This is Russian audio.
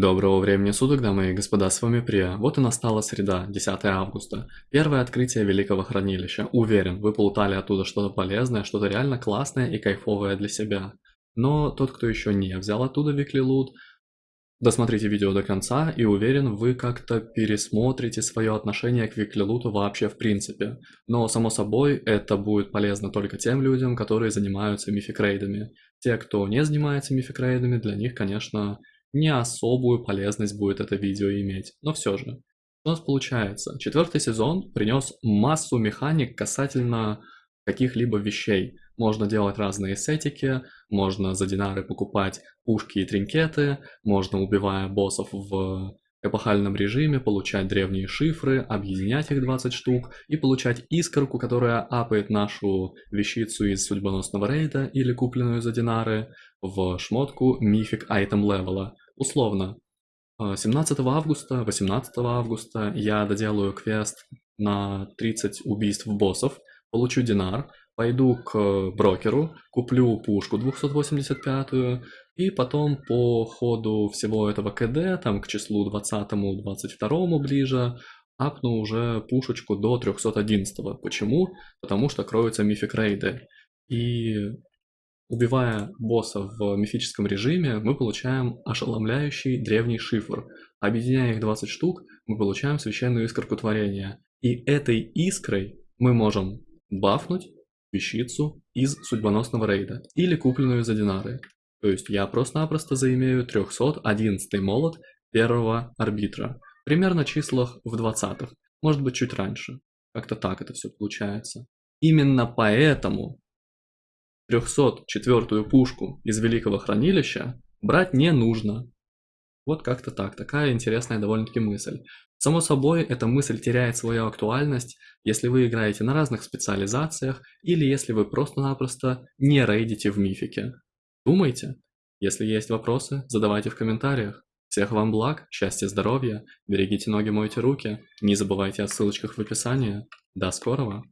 Доброго времени суток, дамы и господа, с вами Прия. Вот и настала среда, 10 августа. Первое открытие Великого Хранилища. Уверен, вы получали оттуда что-то полезное, что-то реально классное и кайфовое для себя. Но тот, кто еще не взял оттуда Викли Лут, досмотрите видео до конца и уверен, вы как-то пересмотрите свое отношение к Викли Луту вообще в принципе. Но, само собой, это будет полезно только тем людям, которые занимаются мификрейдами. Те, кто не занимается мификрейдами, для них, конечно, не особую полезность будет это видео иметь, но все же. У нас получается, четвертый сезон принес массу механик касательно каких-либо вещей. Можно делать разные сетики, можно за динары покупать пушки и тринкеты, можно, убивая боссов в эпохальном режиме, получать древние шифры, объединять их 20 штук и получать искорку, которая апает нашу вещицу из судьбоносного рейда или купленную за динары в шмотку мифик айтем левела. Условно, 17 э, августа, 18 августа я доделаю квест на 30 убийств боссов, получу динар, пойду к брокеру, куплю пушку 285 и потом по ходу всего этого КД, там к числу 20-22 ближе, апну уже пушечку до 311. Почему? Потому что кроются мифик рейды. И Убивая босса в мифическом режиме, мы получаем ошеломляющий древний шифр. Объединяя их 20 штук, мы получаем священную искорку творения. И этой искрой мы можем бафнуть вещицу из судьбоносного рейда или купленную за динары. То есть я просто-напросто заимею 311 молот первого арбитра. Примерно числах в 20-х, может быть чуть раньше. Как-то так это все получается. Именно поэтому 304-ю пушку из Великого Хранилища брать не нужно. Вот как-то так, такая интересная довольно-таки мысль. Само собой, эта мысль теряет свою актуальность, если вы играете на разных специализациях или если вы просто-напросто не рейдите в мифике. Думайте. Если есть вопросы, задавайте в комментариях. Всех вам благ, счастья, здоровья, берегите ноги, мойте руки, не забывайте о ссылочках в описании. До скорого!